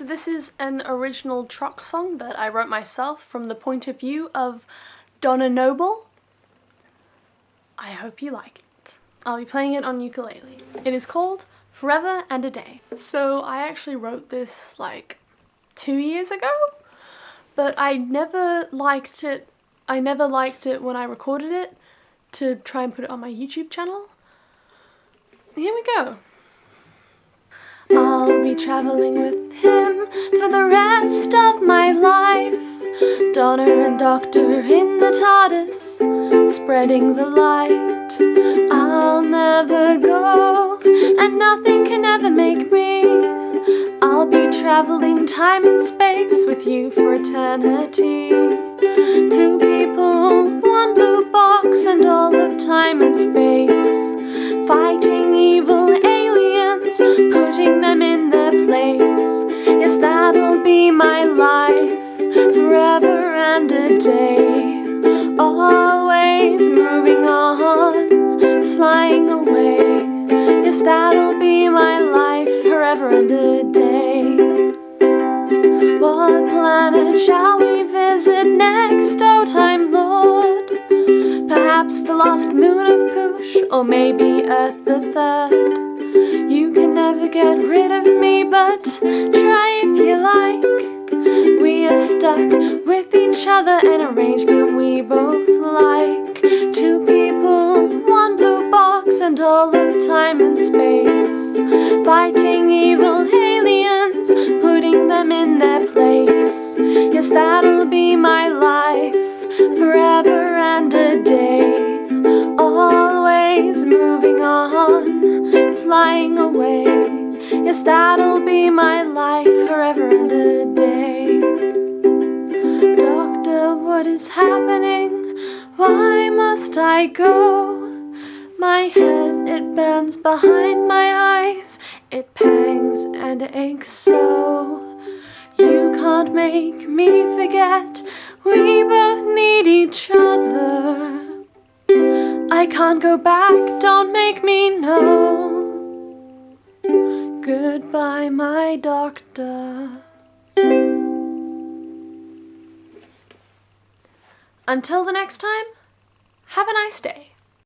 So this is an original trock song that I wrote myself from the point of view of Donna Noble. I hope you like it. I'll be playing it on ukulele. It is called Forever and a Day. So I actually wrote this like two years ago, but I never liked it. I never liked it when I recorded it to try and put it on my YouTube channel. Here we go. I'll be traveling with him for the rest of my life. Donna and Doctor in the TARDIS, spreading the light. I'll never go, and nothing can ever make me. I'll be traveling time and space with you for eternity. Two people, one blue box, and all of time and space. A day. Always moving on, flying away. Yes, that'll be my life, forever and a day. What planet shall we visit next, oh time lord? Perhaps the lost moon of Poosh, or maybe Earth the third. You can never get rid of me, but stuck with each other, an arrangement we both like. Two people, one blue box, and all of time and space. Fighting evil aliens, putting them in their place. Yes, that'll be my life, forever and a day. Always moving on flying away. Yes, that'll be my life forever and a day. Is happening? Why must I go? My head, it bends behind my eyes. It pangs and aches so. You can't make me forget. We both need each other. I can't go back, don't make me know. Goodbye, my doctor. Until the next time, have a nice day.